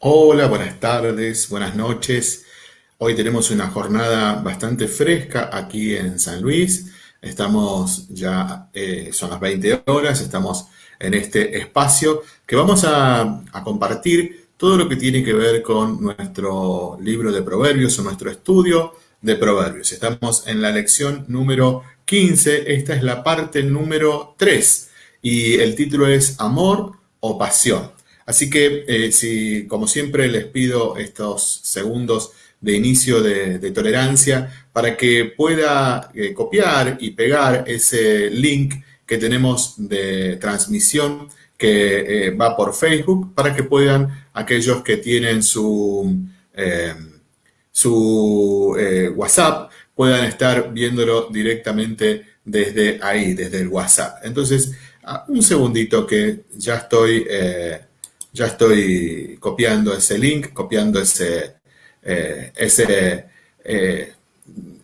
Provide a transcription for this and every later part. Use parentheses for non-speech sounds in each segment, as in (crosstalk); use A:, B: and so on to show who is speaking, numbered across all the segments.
A: Hola, buenas tardes, buenas noches. Hoy tenemos una jornada bastante fresca aquí en San Luis. Estamos ya, eh, son las 20 horas, estamos en este espacio que vamos a, a compartir todo lo que tiene que ver con nuestro libro de proverbios o nuestro estudio de proverbios. Estamos en la lección número 15, esta es la parte número 3 y el título es Amor o Pasión. Así que, eh, si, como siempre, les pido estos segundos de inicio de, tolerancia para que pueda eh, copiar y pegar ese link que tenemos de transmisión que eh, va por Facebook para que puedan aquellos que tienen su, su WhatsApp puedan estar viéndolo directamente desde ahí, desde el WhatsApp. Entonces, un segundito que ya estoy ya estoy copiando ese link, copiando ese, eh, eh,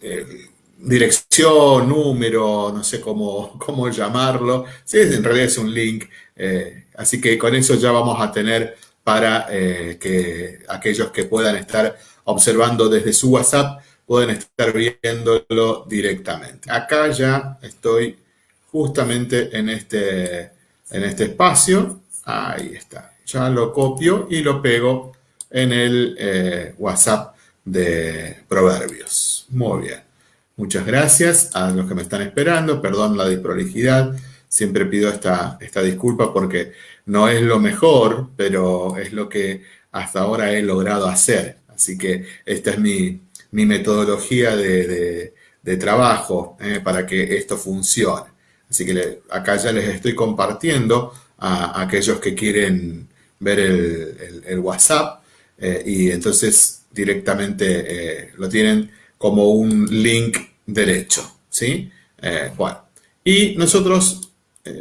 A: eh, dirección, número, no sé cómo, (laughs) cómo llamarlo. Sí, en realidad es un link. así que con eso ya vamos a tener para que aquellos que puedan estar observando desde su WhatsApp puedan estar viéndolo directamente. Acá ya estoy justamente en este, en este espacio. Ahí está ya lo copio y lo pego en el eh, WhatsApp de Proverbios. Muy bien. Muchas gracias a los que me están esperando. Perdón la disprolijidad. Siempre pido esta, esta disculpa porque no es lo mejor, pero es lo que hasta ahora he logrado hacer. Así que esta es mi, metodología de, trabajo eh, para que esto funcione. Así que acá ya les estoy compartiendo a aquellos que quieren ver el, WhatsApp eh, y entonces directamente eh, lo tienen como un link derecho, ¿sí? Eh, y nosotros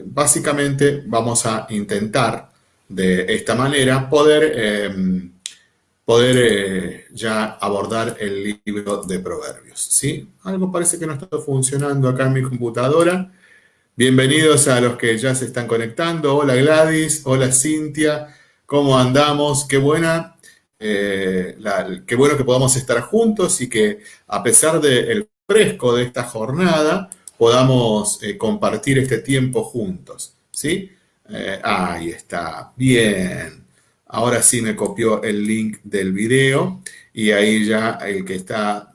A: básicamente vamos a intentar de esta manera poder, em, poder ya abordar el libro de proverbios, ¿sí? Algo parece que no está funcionando acá en mi computadora. Bienvenidos a los que ya se están conectando. Hola Gladys, hola Cintia, ¿Cómo andamos? Qué buena, eh, qué bueno que podamos estar juntos y que a pesar del fresco de esta jornada, podamos eh, compartir este tiempo juntos, ¿sí? Eh, ahí está, bien. Ahora sí me copió el link del video y ahí ya el que está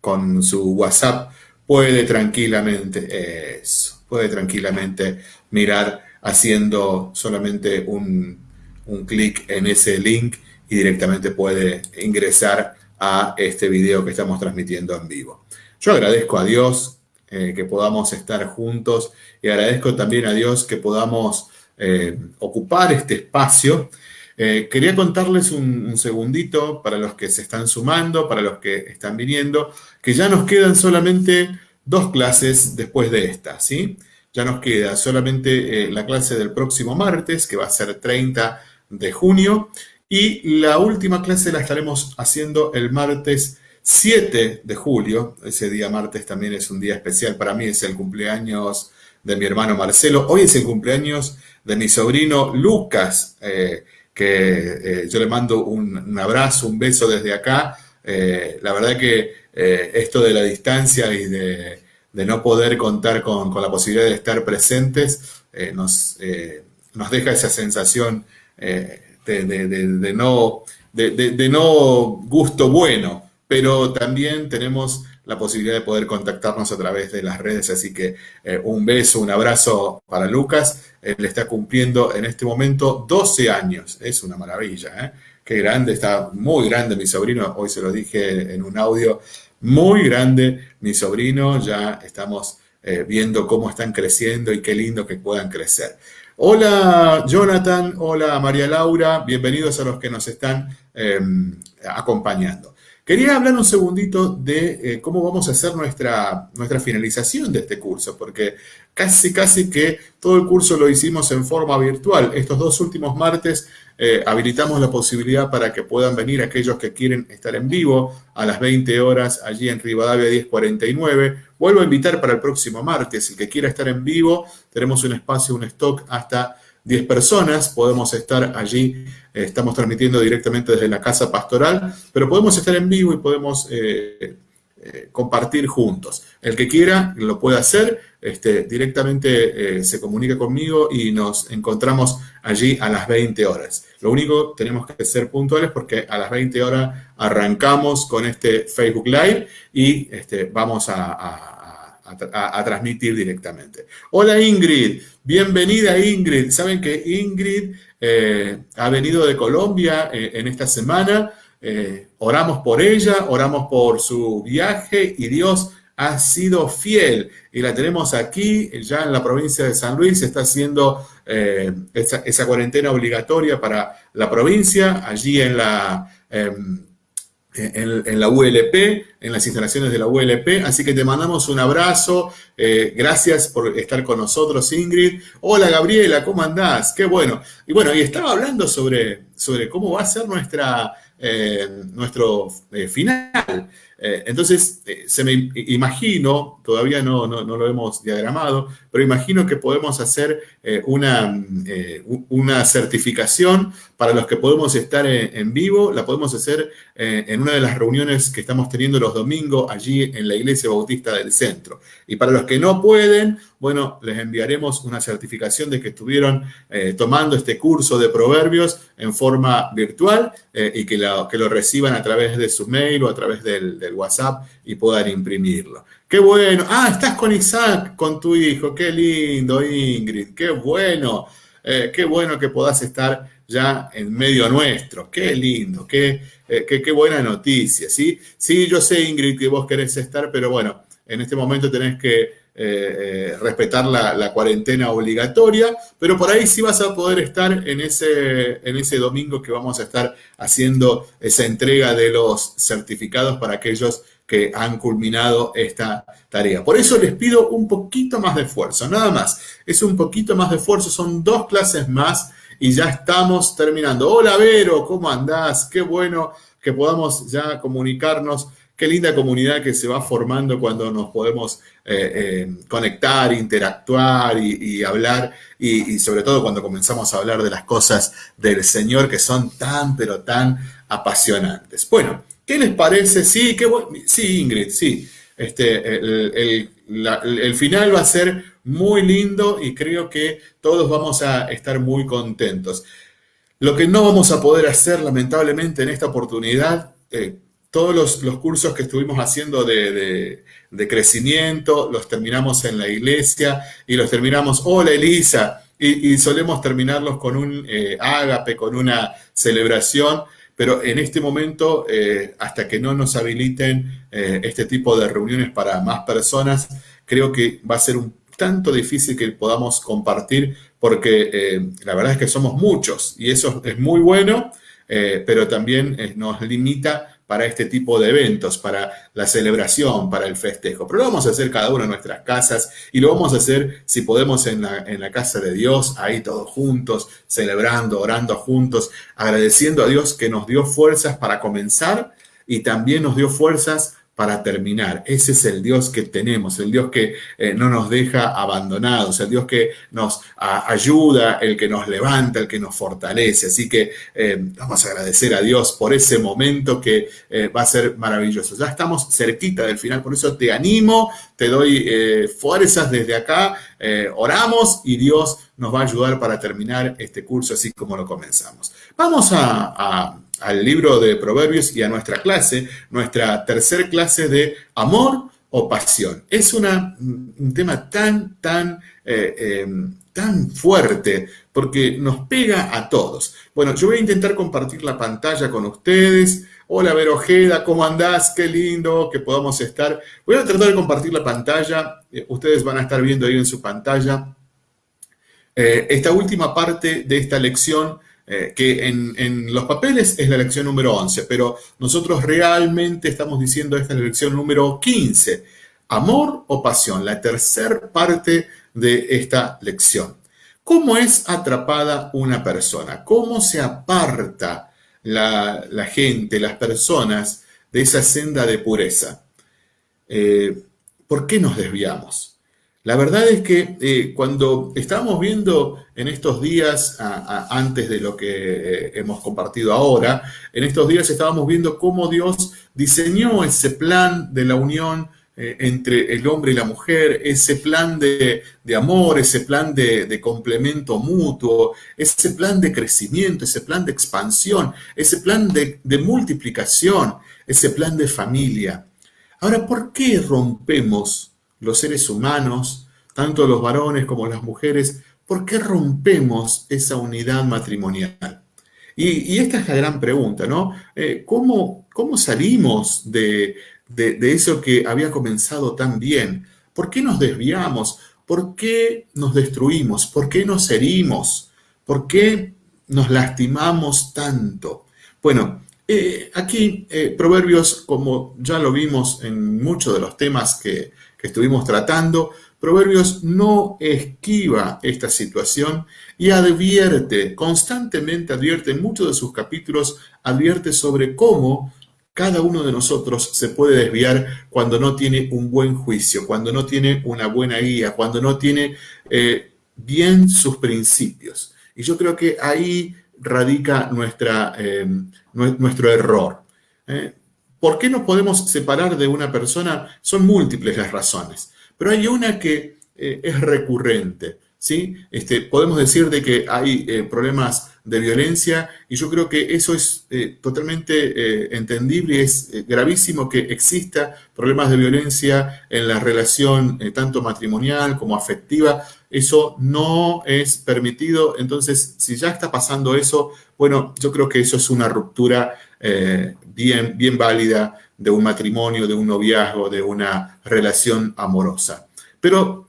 A: con su WhatsApp puede tranquilamente, eso, puede tranquilamente mirar haciendo solamente un, un clic en ese link y directamente puede ingresar a este video que estamos transmitiendo en vivo. Yo agradezco a Dios eh, que podamos estar juntos y agradezco también a Dios que podamos eh, ocupar este espacio. Eh, quería contarles un, un, segundito para los que se están sumando, para los que están viniendo, que ya nos quedan solamente dos clases después de esta, ¿sí? Ya nos queda solamente la clase del próximo martes, que va a ser 30 de junio. Y la última clase la estaremos haciendo el martes 7 de julio. Ese día martes también es un día especial para mí, es el cumpleaños de mi hermano Marcelo. Hoy es el cumpleaños de mi sobrino Lucas, eh, que eh, yo le mando un, abrazo, un beso desde acá. Eh, la verdad que esto de la distancia y de, no poder contar con, la posibilidad de estar presentes nos, nos deja esa sensación eh, de, no, de, no gusto bueno, pero también tenemos la posibilidad de poder contactarnos a través de las redes, así que eh, un beso, un abrazo para Lucas, él está cumpliendo en este momento 12 años, es una maravilla, ¿eh? qué grande, está muy grande mi sobrino, hoy se lo dije en un audio, muy grande mi sobrino, ya estamos viendo cómo están creciendo y qué lindo que puedan crecer. Hola Jonathan, hola María Laura, bienvenidos a los que nos están em, acompañando. Quería hablar un segundito de eh, cómo vamos a hacer nuestra, nuestra finalización de este curso, porque casi, casi que todo el curso lo hicimos en forma virtual. Estos dos últimos martes eh, habilitamos la posibilidad para que puedan venir aquellos que quieren estar en vivo a las 20 horas allí en Rivadavia 1049. Vuelvo a invitar para el próximo martes, el que quiera estar en vivo, tenemos un espacio, un stock hasta 10 personas, podemos estar allí, eh, estamos transmitiendo directamente desde la casa pastoral, pero podemos estar en vivo y podemos eh, eh, compartir juntos. El que quiera lo puede hacer, este, directamente se comunica conmigo y nos encontramos allí a las 20 horas. Lo único, tenemos que ser puntuales porque a las 20 horas arrancamos con este Facebook Live y este, vamos a transmitir directamente. Hola Ingrid, bienvenida Ingrid. Saben que Ingrid eh, ha venido de Colombia eh, en esta semana. Eh, oramos por ella, oramos por su viaje y Dios ha sido fiel y la tenemos aquí, ya en la provincia de San Luis, está haciendo esa, esa, cuarentena obligatoria para la provincia, allí en la em, en, la ULP, en las instalaciones de la ULP. Así que te mandamos un abrazo. Eh, gracias por estar con nosotros, Ingrid. Hola, Gabriela, ¿cómo andás? Qué bueno. Y bueno, y estaba hablando sobre, sobre cómo va a ser nuestra, eh, nuestro eh, final. Eh, entonces, eh, se me imagino, todavía no, lo hemos diagramado, pero imagino que podemos hacer eh, una, una, certificación para los que podemos estar en, vivo, la podemos hacer en una de las reuniones que estamos teniendo los domingos allí en la Iglesia Bautista del Centro. Y para los que no pueden, bueno, les enviaremos una certificación de que estuvieron tomando este curso de proverbios en forma virtual y que que lo reciban a través de su mail o a través del WhatsApp y puedan imprimirlo. Qué bueno. Ah, estás con Isaac, con tu hijo. Qué lindo, Ingrid. Qué bueno. Eh, qué bueno que puedas estar ya en medio nuestro. Qué lindo. Qué, eh, qué, buena noticia. ¿sí? sí, yo sé, Ingrid, que vos querés estar, pero bueno, en este momento tenés que eh, respetar la, cuarentena obligatoria, pero por ahí sí vas a poder estar en ese, en ese domingo que vamos a estar haciendo esa entrega de los certificados para aquellos que han culminado esta tarea. Por eso les pido un poquito más de esfuerzo, nada más. Es un poquito más de esfuerzo, son dos clases más y ya estamos terminando. Hola Vero, ¿cómo andás? Qué bueno que podamos ya comunicarnos Qué linda comunidad que se va formando cuando nos podemos eh, eh, conectar, interactuar y, hablar, y, sobre todo cuando comenzamos a hablar de las cosas del Señor que son tan, pero tan apasionantes. Bueno, ¿qué les parece? Sí, qué sí, Ingrid, sí. Este, el, final va a ser muy lindo y creo que todos vamos a estar muy contentos. Lo que no vamos a poder hacer, lamentablemente, en esta oportunidad, eh, todos los, cursos que estuvimos haciendo de, crecimiento, los terminamos en la iglesia y los terminamos, hola Elisa, y, solemos terminarlos con un eh, ágape, con una celebración, pero en este momento, eh, hasta que no nos habiliten eh, este tipo de reuniones para más personas, creo que va a ser un tanto difícil que podamos compartir, porque la verdad es que somos muchos y eso es muy bueno, pero también nos limita para este tipo de eventos, para la celebración, para el festejo. Pero lo vamos a hacer cada uno en nuestras casas y lo vamos a hacer si podemos en la, en la casa de Dios, ahí todos juntos, celebrando, orando juntos, agradeciendo a Dios que nos dio fuerzas para comenzar y también nos dio fuerzas para terminar. Ese es el Dios que tenemos, el Dios que eh, no nos deja abandonados, el Dios que nos ayuda, el que nos levanta, el que nos fortalece. Así que eh, vamos a agradecer a Dios por ese momento que eh, va a ser maravilloso. Ya estamos cerquita del final, por eso te animo, te doy fuerzas desde acá, oramos y Dios nos va a ayudar para terminar este curso así como lo comenzamos. Vamos a al libro de Proverbios y a nuestra clase, nuestra tercer clase de amor o pasión. Es un tema tan, tan, eh, em, tan fuerte porque nos pega a todos. Bueno, yo voy a intentar compartir la pantalla con ustedes. Hola, Verojeda, ¿cómo andás? Qué lindo que podamos estar. Voy a tratar de compartir la pantalla. Eh, ustedes van a estar viendo ahí en su pantalla. Eh, esta última parte de esta lección eh, que en, los papeles es la lección número 11, pero nosotros realmente estamos diciendo esta es la lección número 15. Amor o pasión, la tercera parte de esta lección. ¿Cómo es atrapada una persona? ¿Cómo se aparta la, gente, las personas de esa senda de pureza? Eh, ¿Por qué nos desviamos? La verdad es que eh, cuando estábamos viendo en estos días, antes de lo que eh, hemos compartido ahora, en estos días estábamos viendo cómo Dios diseñó ese plan de la unión eh, entre el hombre y la mujer, ese plan de, amor, ese plan de, complemento mutuo, ese plan de crecimiento, ese plan de expansión, ese plan de multiplicación, ese plan de familia. Ahora, ¿por qué rompemos los seres humanos, tanto los varones como las mujeres, ¿por qué rompemos esa unidad matrimonial? Y, esta es la gran pregunta, ¿no? Eh, ¿cómo, salimos de, eso que había comenzado tan bien? ¿Por qué nos desviamos? ¿Por qué nos destruimos? ¿Por qué nos herimos? ¿Por qué nos lastimamos tanto? Bueno, eh, aquí eh, Proverbios, como ya lo vimos en muchos de los temas que estuvimos tratando, Proverbios no esquiva esta situación y advierte, constantemente advierte, en muchos de sus capítulos, advierte sobre cómo cada uno de nosotros se puede desviar cuando no tiene un buen juicio, cuando no tiene una buena guía, cuando no tiene eh, bien sus principios. Y yo creo que ahí radica eh, nuestro error. ¿eh? ¿Por qué nos podemos separar de una persona? Son múltiples las razones, pero hay una que eh, es recurrente. ¿sí? Este, podemos decir de que hay eh, problemas de violencia y yo creo que eso es eh, totalmente entendible y es gravísimo que exista problemas de violencia en la relación tanto matrimonial como afectiva. Eso no es permitido, entonces si ya está pasando eso, bueno, yo creo que eso es una ruptura bien, bien válida de un matrimonio, de un noviazgo, de una relación amorosa. Pero,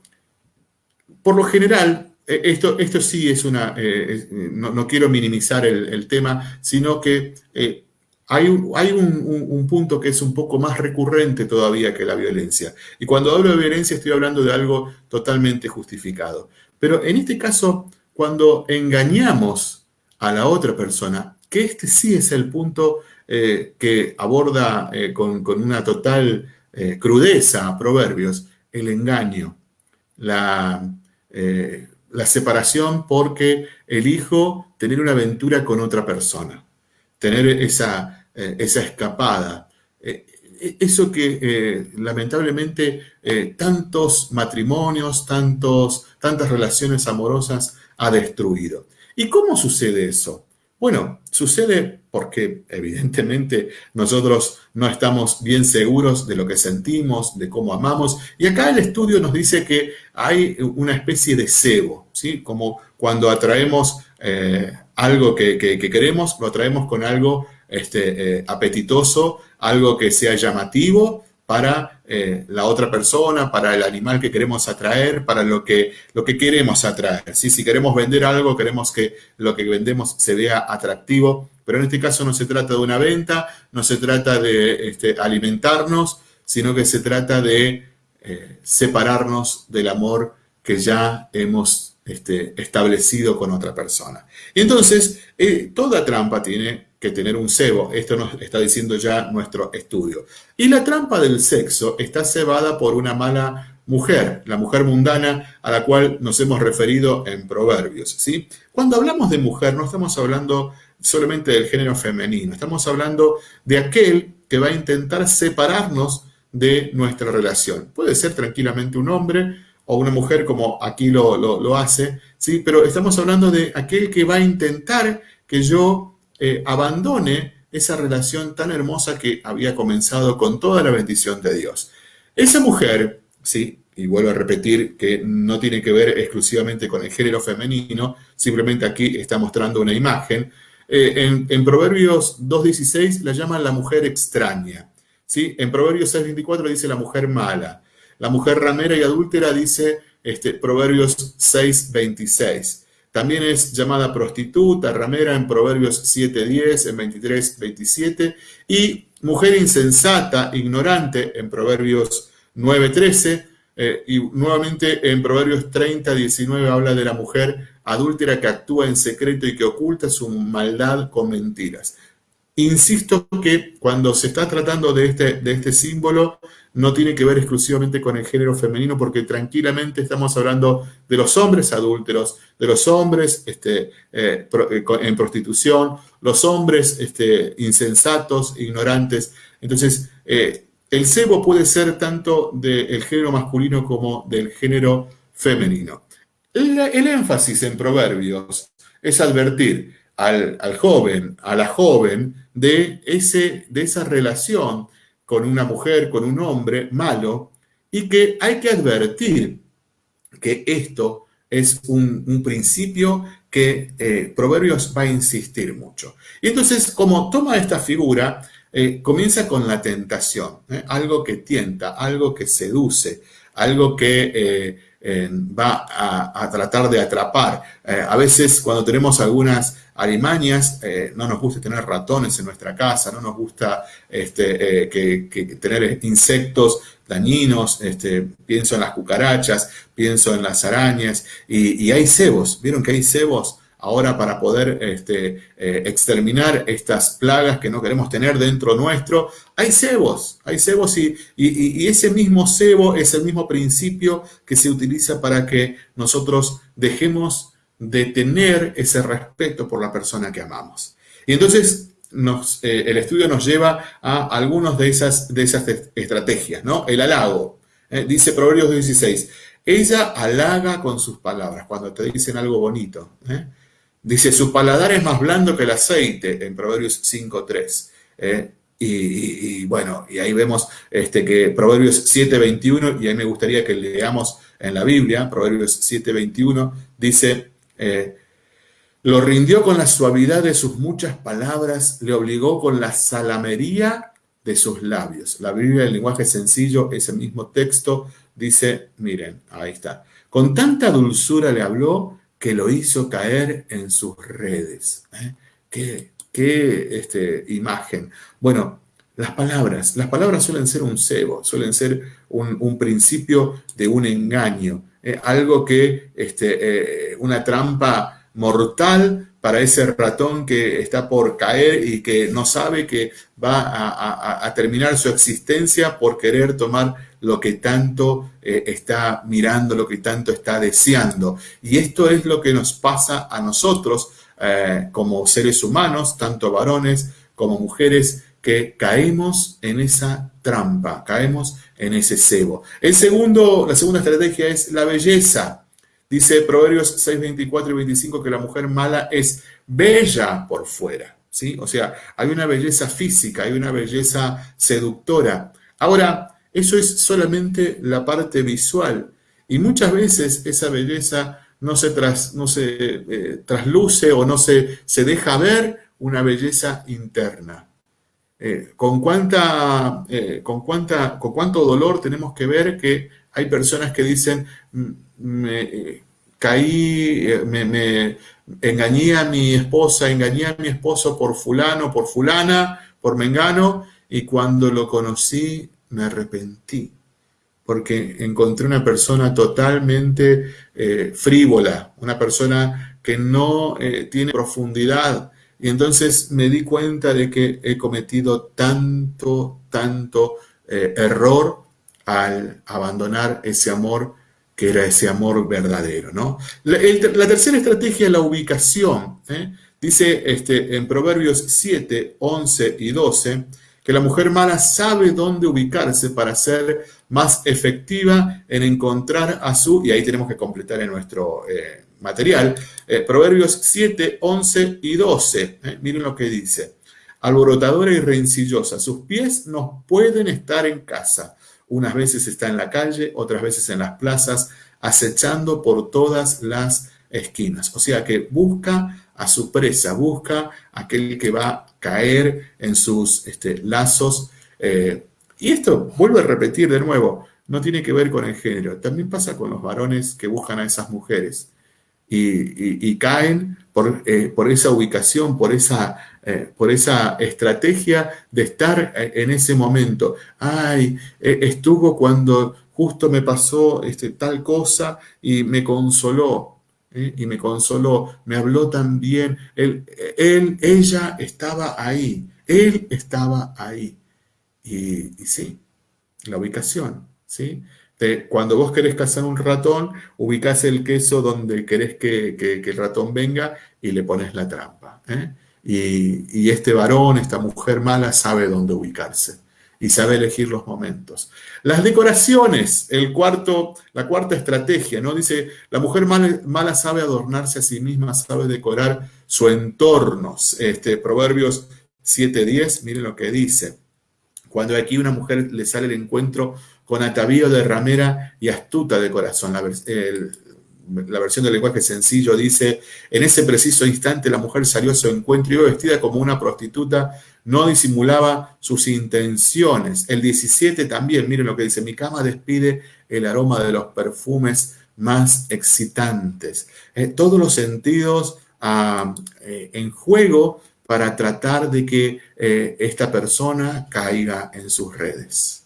A: por lo general, e, esto, esto sí es una, eh, no, quiero minimizar el, tema, sino que eh, hay, hay un, punto que es un poco más recurrente todavía que la violencia. Y cuando hablo de violencia estoy hablando de algo totalmente justificado. Pero en este caso, cuando engañamos a la otra persona, que este sí es el punto eh, que aborda eh, con, una total eh, crudeza Proverbios, el engaño, la, la separación porque elijo tener una aventura con otra persona, tener esa, esa escapada. Eso que lamentablemente tantos matrimonios, tantos, tantas relaciones amorosas ha destruido. ¿Y cómo sucede eso? Bueno, sucede porque evidentemente nosotros no estamos bien seguros de lo que sentimos, de cómo amamos. Y acá el estudio nos dice que hay una especie de cebo, ¿sí? Como cuando atraemos eh, algo que, queremos, lo atraemos con algo este, eh, apetitoso, algo que sea llamativo, para eh, la otra persona, para el animal que queremos atraer, para lo que, lo que queremos atraer. Si queremos vender algo, queremos que lo que vendemos se vea atractivo, pero en este caso no se trata de una venta, no se trata de este, alimentarnos, sino que se trata de eh, separarnos del amor que ya hemos este, establecido con otra persona. Y entonces, eh, toda trampa tiene que tener un cebo. Esto nos está diciendo ya nuestro estudio. Y la trampa del sexo está cebada por una mala mujer, la mujer mundana a la cual nos hemos referido en Proverbios. ¿sí? Cuando hablamos de mujer no estamos hablando solamente del género femenino, estamos hablando de aquel que va a intentar separarnos de nuestra relación. Puede ser tranquilamente un hombre o una mujer como aquí lo, lo hace, ¿sí? pero estamos hablando de aquel que va a intentar que yo eh, abandone esa relación tan hermosa que había comenzado con toda la bendición de Dios. Esa mujer, sí, y vuelvo a repetir que no tiene que ver exclusivamente con el género femenino, simplemente aquí está mostrando una imagen. Eh, en, Proverbios 2.16 la llaman la mujer extraña. ¿sí? En Proverbios 6.24 dice la mujer mala. La mujer ramera y adúltera dice este, Proverbios 6.26. También es llamada prostituta, ramera en Proverbios 7.10, en 23.27, y mujer insensata, ignorante en Proverbios 9.13, eh, y nuevamente en Proverbios 30.19 habla de la mujer adúltera que actúa en secreto y que oculta su maldad con mentiras. Insisto que cuando se está tratando de este, de este símbolo, no tiene que ver exclusivamente con el género femenino, porque tranquilamente estamos hablando de los hombres adúlteros, de los hombres este, eh, eh, en prostitución, los hombres este, insensatos, ignorantes. Entonces, eh, el cebo puede ser tanto del género masculino como del género femenino. el énfasis en proverbios es advertir al, joven, a la joven, de, ese, de esa relación con una mujer, con un hombre malo, y que hay que advertir que esto es un, principio que eh, Proverbios va a insistir mucho. Y entonces, como toma esta figura, eh, comienza con la tentación, ¿eh? algo que tienta, algo que seduce, algo que va a, tratar de atrapar. a veces cuando tenemos algunas alimañas, eh, no nos gusta tener ratones en nuestra casa, no nos gusta este, eh, que, tener insectos dañinos, este, pienso en las cucarachas, pienso en las arañas, y, hay cebos, ¿vieron que hay cebos? Ahora para poder este, eh, exterminar estas plagas que no queremos tener dentro nuestro, hay cebos, hay cebos y, y, ese mismo cebo es el mismo principio que se utiliza para que nosotros dejemos de tener ese respeto por la persona que amamos. Y entonces eh, el estudio nos lleva a algunas de esas, de esas estrategias, ¿no? El halago. Eh, dice Proverbios 16, ella halaga con sus palabras cuando te dicen algo bonito. Dice, su paladar es más blando que el aceite en Proverbios 5.3. Y, y, bueno, y ahí vemos este, que Proverbios 7.21, y ahí me gustaría que leamos en la Biblia, Proverbios 7.21, dice, eh, lo rindió con la suavidad de sus muchas palabras, le obligó con la salamería de sus labios. La Biblia, el lenguaje sencillo, ese mismo texto, dice, miren, ahí está. Con tanta dulzura le habló que lo hizo caer en sus redes. ¿eh? ¿Qué, qué este, imagen? Bueno, las palabras, las palabras suelen ser un cebo, suelen ser un principio de un engaño. Eh, algo que, este, eh, una trampa mortal para ese ratón que está por caer y que no sabe que va a, terminar su existencia por querer tomar lo que tanto eh, está mirando, lo que tanto está deseando. Y esto es lo que nos pasa a nosotros como seres humanos, tanto varones como mujeres, que caemos en esa trampa, caemos en ese cebo. El segundo, la segunda estrategia es la belleza. Dice Proverbios 6, 24 y 25 que la mujer mala es bella por fuera. ¿sí? O sea, hay una belleza física, hay una belleza seductora. Ahora, eso es solamente la parte visual. Y muchas veces esa belleza no se, tras, no se eh, trasluce o no se, se deja ver una belleza interna. Eh, con, eh, con, con cuánto dolor tenemos que ver que hay personas que dicen, mm, me caí, me, engañé a mi esposa, engañé a mi esposo por fulano, por fulana, por mengano, y cuando lo conocí me arrepentí, porque encontré una persona totalmente frívola, una persona que no tiene profundidad, y entonces me di cuenta de que he cometido tanto, tanto eh, error al abandonar ese amor que era ese amor verdadero. ¿no? La, tercera estrategia es la ubicación. ¿eh? Dice este, en Proverbios 7, 11 y 12 que la mujer mala sabe dónde ubicarse para ser más efectiva en encontrar a su, y ahí tenemos que completar en nuestro eh, material, eh, Proverbios 7, 11 y 12. Eh, miren lo que dice. Alborotadora y rencillosa, sus pies no pueden estar en casa. Unas veces está en la calle, otras veces en las plazas, acechando por todas las esquinas. O sea que busca a su presa, busca aquel que va a caer en sus este, lazos. Eh, y esto, vuelvo a repetir de nuevo, no tiene que ver con el género. También pasa con los varones que buscan a esas mujeres y, caen por, eh, por, esa ubicación, por esa, eh, por esa estrategia de estar en ese momento. Ay, estuvo cuando justo me pasó este, tal cosa y me consoló. Y me consoló, me habló tan bien. Él, ella estaba ahí. Él estaba ahí. Y, sí, la ubicación, ¿sí? cuando vos querés cazar un ratón, ubicás el queso donde querés que, el ratón venga y le pones la trampa. ¿eh? Y, este varón, esta mujer mala, sabe dónde ubicarse y sabe elegir los momentos. Las decoraciones, el cuarto, la cuarta estrategia, ¿no? Dice, la mujer mala, sabe adornarse a sí misma, sabe decorar su entorno. Este, Proverbios 7.10, miren lo que dice. Cuando aquí una mujer le sale el encuentro con atavío de ramera y astuta de corazón. La, la versión del lenguaje sencillo dice, en ese preciso instante la mujer salió a su encuentro y vestida como una prostituta, no disimulaba sus intenciones. El 17 también, miren lo que dice, mi cama despide el aroma de los perfumes más excitantes. Eh, todos los sentidos ah, eh, en juego para tratar de que eh, esta persona caiga en sus redes.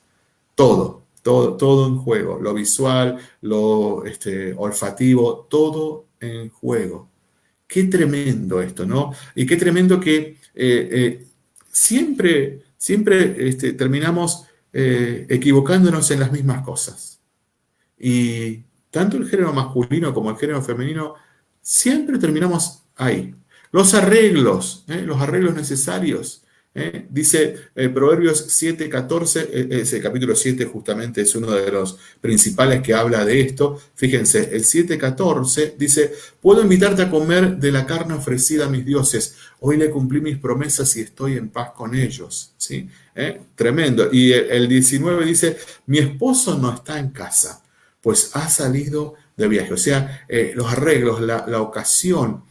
A: Todo, todo, todo en juego, lo visual, lo este, olfativo, todo en juego. Qué tremendo esto, ¿no? Y qué tremendo que eh, eh, siempre, siempre este, terminamos eh, equivocándonos en las mismas cosas. Y tanto el género masculino como el género femenino, siempre terminamos ahí. Los arreglos, los arreglos necesarios, ¿eh? Dice eh, Proverbios 7, 14, eh, ese capítulo 7 justamente es uno de los principales que habla de esto. Fíjense, el 7, 14 dice, puedo invitarte a comer de la carne ofrecida a mis dioses. Hoy le cumplí mis promesas y estoy en paz con ellos. ¿Sí? Tremendo. Y el 19 dice, mi esposo no está en casa, pues ha salido de viaje. O sea, los arreglos, la ocasión,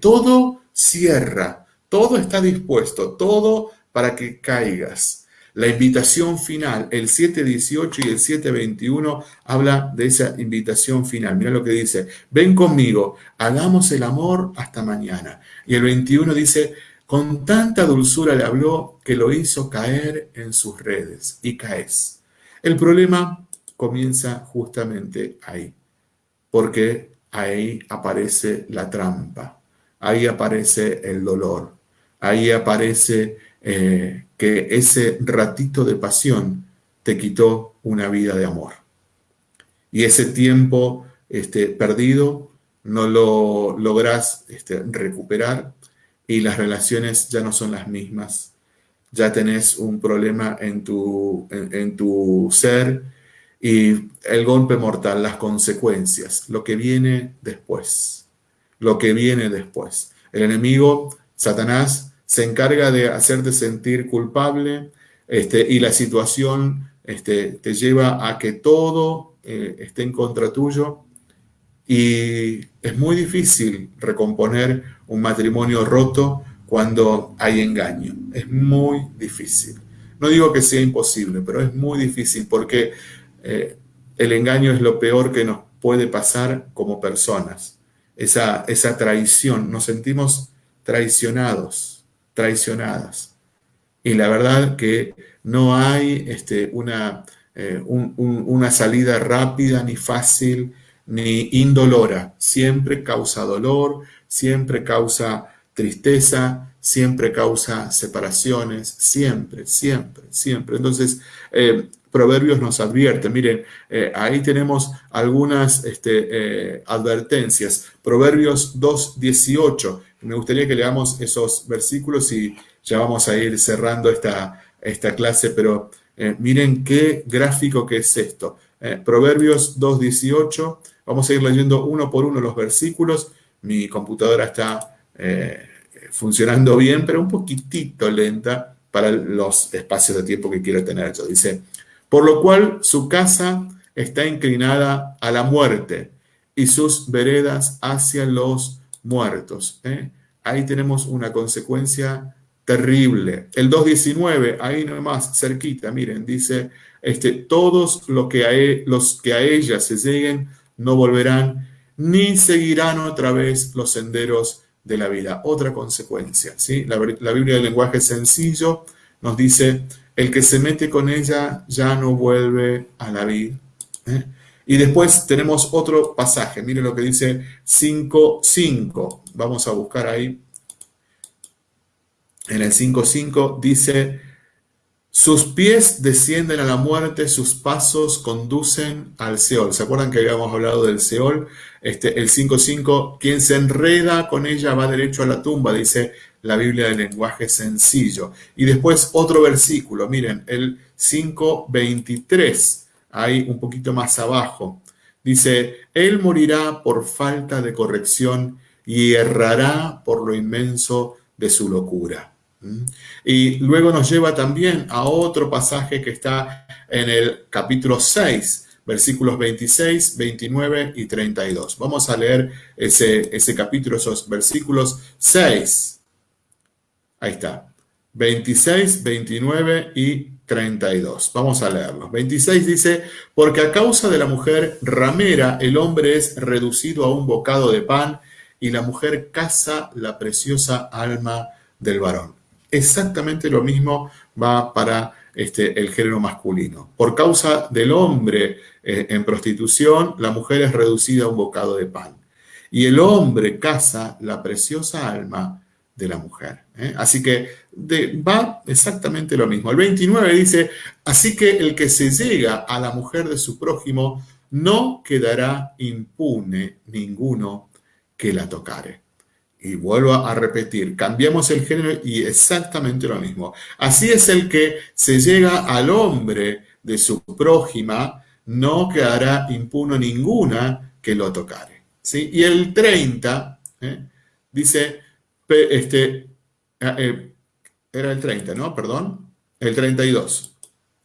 A: todo cierra todo está dispuesto, todo para que caigas. La invitación final, el 7.18 y el 7.21 habla de esa invitación final. Mira lo que dice, ven conmigo, hagamos el amor hasta mañana. Y el 21 dice, con tanta dulzura le habló que lo hizo caer en sus redes y caes. El problema comienza justamente ahí, porque ahí aparece la trampa, ahí aparece el dolor, ahí aparece eh, que ese ratito de pasión te quitó una vida de amor. Y ese tiempo este, perdido no lo logras este, recuperar y las relaciones ya no son las mismas. Ya tenés un problema en tu, en tu ser y el golpe mortal, las consecuencias, lo que viene después, lo que viene después. El enemigo, Satanás, se encarga de hacerte sentir culpable este, y la situación este, te lleva a que todo eh, esté en contra tuyo y es muy difícil recomponer un matrimonio roto cuando hay engaño. Es muy difícil. No digo que sea imposible, pero es muy difícil porque eh, el engaño es lo peor que nos puede pasar como personas. Esa, esa traición, nos sentimos traicionados traicionadas. Y la verdad que no hay este, una, eh, una salida rápida, ni fácil, ni indolora. Siempre causa dolor, siempre causa tristeza, siempre causa separaciones, siempre, siempre, siempre. Entonces, eh, Proverbios nos advierte, miren, eh, ahí tenemos algunas este, advertencias. Proverbios 2.18, me gustaría que leamos esos versículos y ya vamos a ir cerrando esta, esta clase, pero eh, miren qué gráfico que es esto. Eh, Proverbios 2.18, vamos a ir leyendo uno por uno los versículos. Mi computadora está eh, funcionando bien, pero un poquitito lenta para los espacios de tiempo que quiero tener yo. Dice, por lo cual su casa está inclinada a la muerte y sus veredas hacia los muertos. ¿eh? Ahí tenemos una consecuencia terrible. El 2.19, ahí nomás, cerquita, miren, dice, este, todos los que, a, e, los que a ella se lleguen no volverán, ni seguirán otra vez los senderos de la vida. Otra consecuencia, ¿sí? La, Biblia del lenguaje sencillo nos dice, el que se mete con ella ya no vuelve a la vida. ¿eh? Y después tenemos otro pasaje, miren lo que dice 5.5. Vamos a buscar ahí. en el 5.5 dice, sus pies descienden a la muerte, sus pasos conducen al Seol. ¿Se acuerdan que habíamos hablado del Seol? Este, el 5.5, quien se enreda con ella va derecho a la tumba, dice la Biblia de lenguaje sencillo. Y después otro versículo, miren, el 5.23, ahí un poquito más abajo. Dice, Él morirá por falta de corrección y errará por lo inmenso de su locura. Y luego nos lleva también a otro pasaje que está en el capítulo 6, versículos 26, 29 y 32. Vamos a leer ese, ese capítulo, esos versículos 6. Ahí está. 26, 29 y 32. Vamos a leerlos. 26 dice, porque a causa de la mujer ramera el hombre es reducido a un bocado de pan y la mujer caza la preciosa alma del varón exactamente lo mismo va para este, el género masculino. Por causa del hombre eh, en prostitución, la mujer es reducida a un bocado de pan. Y el hombre caza la preciosa alma de la mujer. ¿Eh? Así que va exactamente lo mismo. El 29 dice, así que el que se llega a la mujer de su prójimo no quedará impune ninguno que la tocare. Y vuelvo a repetir, cambiamos el género y exactamente lo mismo. Así es el que se llega al hombre de su prójima, no quedará impuno ninguna que lo tocare. ¿sí? Y el 30 ¿eh? dice, este, eh, era el 30, ¿no? Perdón, el 32.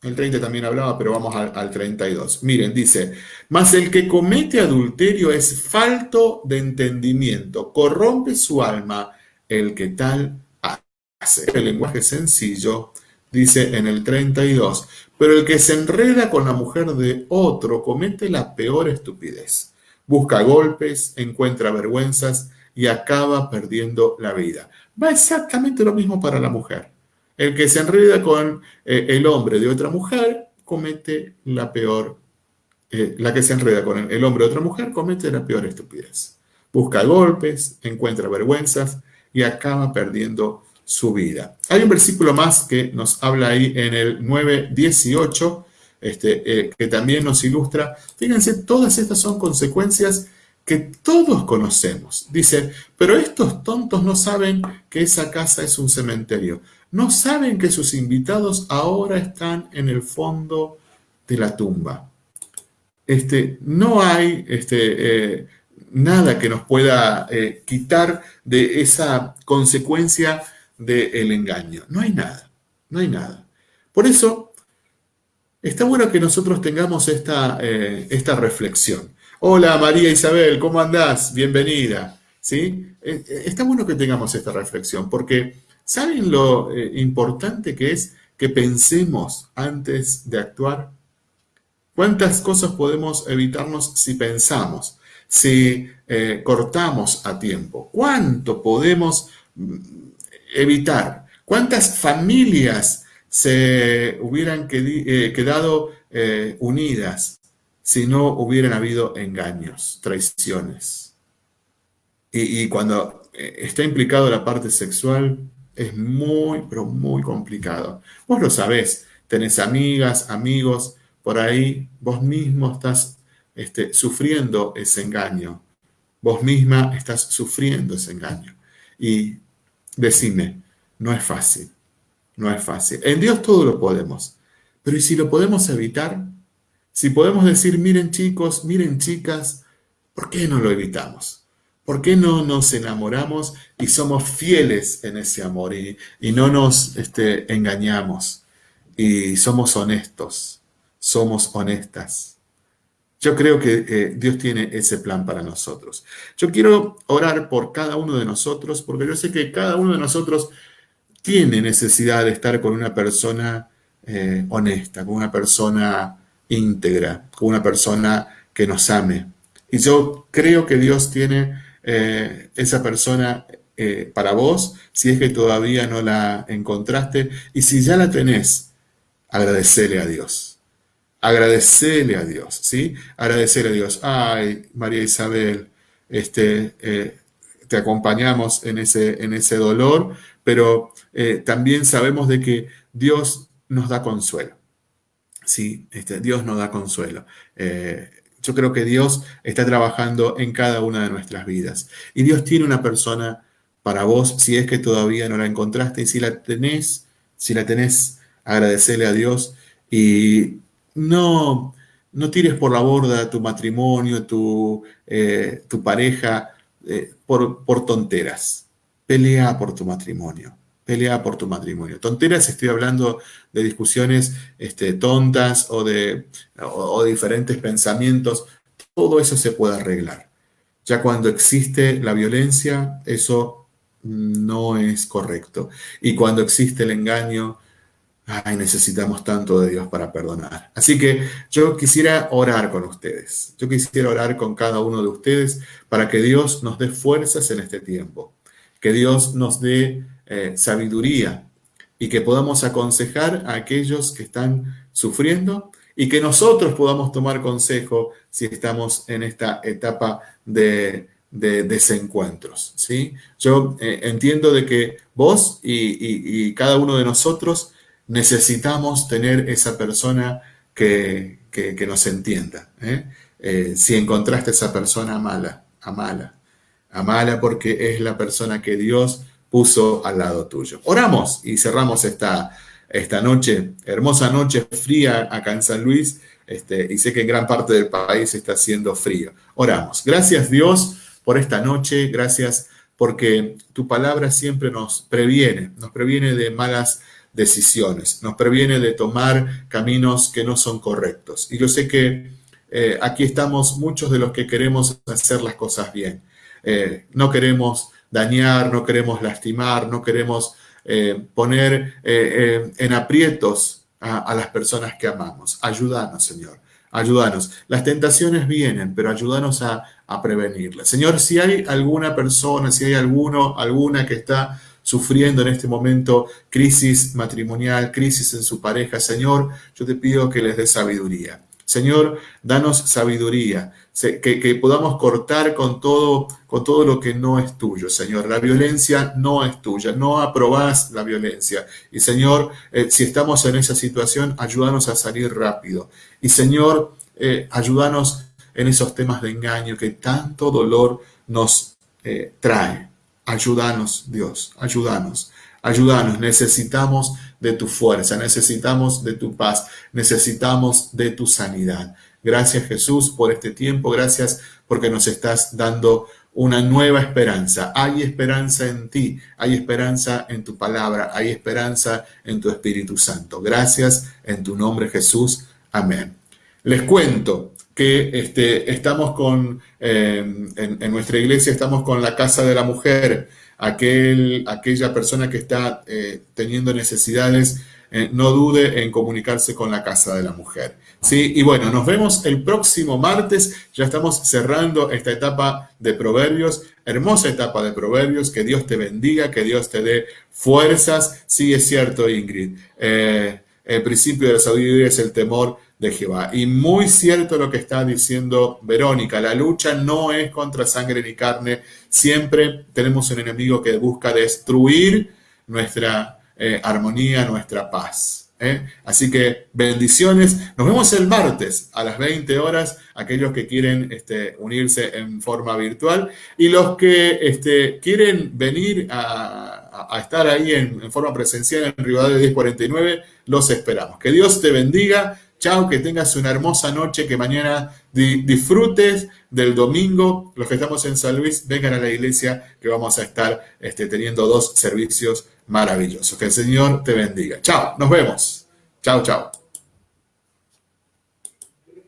A: El 30 también hablaba, pero vamos al, 32. Miren, dice, mas el que comete adulterio es falto de entendimiento, corrompe su alma el que tal hace. El lenguaje sencillo dice en el 32, pero el que se enreda con la mujer de otro comete la peor estupidez. Busca golpes, encuentra vergüenzas y acaba perdiendo la vida. Va exactamente lo mismo para la mujer. El que se enreda con eh, el hombre de otra mujer comete la peor, eh, la que se enreda con el hombre de otra mujer comete la peor estupidez. Busca golpes, encuentra vergüenzas y acaba perdiendo su vida. Hay un versículo más que nos habla ahí en el 9.18, este, eh, que también nos ilustra. Fíjense, todas estas son consecuencias que todos conocemos. Dice, pero estos tontos no saben que esa casa es un cementerio no saben que sus invitados ahora están en el fondo de la tumba. Este, no hay este, eh, nada que nos pueda eh, quitar de esa consecuencia del engaño. No hay nada, no hay nada. Por eso, está bueno que nosotros tengamos esta, eh, esta reflexión. Hola María Isabel, ¿cómo andás? Bienvenida. ¿Sí? Está bueno que tengamos esta reflexión porque ¿Saben lo eh, importante que es que pensemos antes de actuar? ¿Cuántas cosas podemos evitarnos si pensamos, si eh, cortamos a tiempo? ¿Cuánto podemos mm, evitar? ¿Cuántas familias se hubieran eh, quedado unidas si no hubieran habido engaños, traiciones? Y, cuando está implicado la parte sexual, es muy, pero muy complicado. Vos lo sabés, tenés amigas, amigos, por ahí vos mismo estás este, sufriendo ese engaño. Vos misma estás sufriendo ese engaño. Y decime, no es fácil, no es fácil. En Dios todo lo podemos, pero ¿y si lo podemos evitar? Si podemos decir, miren chicos, miren chicas, ¿por qué no lo evitamos? ¿Por qué no nos enamoramos y somos fieles en ese amor y, no nos este, engañamos y somos honestos, somos honestas? Yo creo que eh, Dios tiene ese plan para nosotros. Yo quiero orar por cada uno de nosotros porque yo sé que cada uno de nosotros tiene necesidad de estar con una persona eh, honesta, con una persona íntegra, con una persona que nos ame. Y yo creo que Dios tiene eh, esa persona eh, para vos, si es que todavía no la encontraste, y si ya la tenés, agradecele a Dios. Agradecele a Dios, ¿sí? Agradecele a Dios. Ay, María Isabel, este, eh, te acompañamos en ese, en ese dolor, pero también sabemos de que Dios nos da consuelo. Sí, este, Dios nos da consuelo. Eh, yo creo que Dios está trabajando en cada una de nuestras vidas. Y Dios tiene una persona para vos, si es que todavía no la encontraste, y si la tenés, si la tenés, agradecerle a Dios y no, no tires por la borda tu matrimonio, tu, eh, tu pareja, eh, por, por tonteras. Pelea por tu matrimonio pelea por tu matrimonio. Tonteras, estoy hablando de discusiones este, tontas o de, o, diferentes pensamientos. Todo eso se puede arreglar. Ya cuando existe la violencia, eso no es correcto. Y cuando existe el engaño, ay, necesitamos tanto de Dios para perdonar. Así que yo quisiera orar con ustedes. Yo quisiera orar con cada uno de ustedes para que Dios nos dé fuerzas en este tiempo. Que Dios nos dé eh, sabiduría y que podamos aconsejar a aquellos que están sufriendo y que nosotros podamos tomar consejo si estamos en esta etapa de, desencuentros. ¿sí? Yo eh, entiendo de que vos y, cada uno de nosotros necesitamos tener esa persona que, nos entienda. ¿eh? si encontraste esa persona, amala, amala, amala porque es la persona que Dios puso al lado tuyo. Oramos y cerramos esta, esta noche, hermosa noche fría acá en San Luis, este, y sé que en gran parte del país está haciendo frío. Oramos. Gracias Dios por esta noche, gracias porque tu palabra siempre nos previene, nos previene de malas decisiones, nos previene de tomar caminos que no son correctos. Y yo sé que eh, aquí estamos muchos de los que queremos hacer las cosas bien. Eh, no queremos dañar, no queremos lastimar, no queremos eh, poner eh, eh, en aprietos a, las personas que amamos. Ayúdanos, Señor. Ayúdanos. Las tentaciones vienen, pero ayúdanos a, prevenirlas. Señor, si hay alguna persona, si hay alguno, alguna que está sufriendo en este momento crisis matrimonial, crisis en su pareja, Señor, yo te pido que les dé sabiduría. Señor, danos sabiduría, que, podamos cortar con todo, con todo lo que no es tuyo, Señor. La violencia no es tuya, no aprobás la violencia. Y Señor, eh, si estamos en esa situación, ayúdanos a salir rápido. Y Señor, eh, ayúdanos en esos temas de engaño que tanto dolor nos eh, trae. Ayúdanos, Dios, ayúdanos. Ayúdanos, necesitamos de tu fuerza, necesitamos de tu paz, necesitamos de tu sanidad. Gracias Jesús por este tiempo, gracias porque nos estás dando una nueva esperanza. Hay esperanza en ti, hay esperanza en tu palabra, hay esperanza en tu Espíritu Santo. Gracias en tu nombre Jesús. Amén. Les cuento que este, estamos con, eh, en nuestra iglesia estamos con la Casa de la Mujer aquel, aquella persona que está eh, teniendo necesidades, eh, no dude en comunicarse con la Casa de la Mujer. ¿sí? Y bueno, nos vemos el próximo martes. Ya estamos cerrando esta etapa de Proverbios, hermosa etapa de Proverbios. Que Dios te bendiga, que Dios te dé fuerzas. Sí, es cierto, Ingrid. Eh, el principio de la sabiduría es el temor de Jehová. Y muy cierto lo que está diciendo Verónica, la lucha no es contra sangre ni carne, siempre tenemos un enemigo que busca destruir nuestra eh, armonía, nuestra paz. ¿eh? Así que bendiciones, nos vemos el martes a las 20 horas, aquellos que quieren este, unirse en forma virtual y los que este, quieren venir a, estar ahí en, forma presencial en Rivadavia 1049, los esperamos. Que Dios te bendiga Chao, que tengas una hermosa noche, que mañana disfrutes del domingo. Los que estamos en San Luis, vengan a la iglesia que vamos a estar este, teniendo dos servicios maravillosos. Que el Señor te bendiga. Chao, nos vemos. Chao, chao.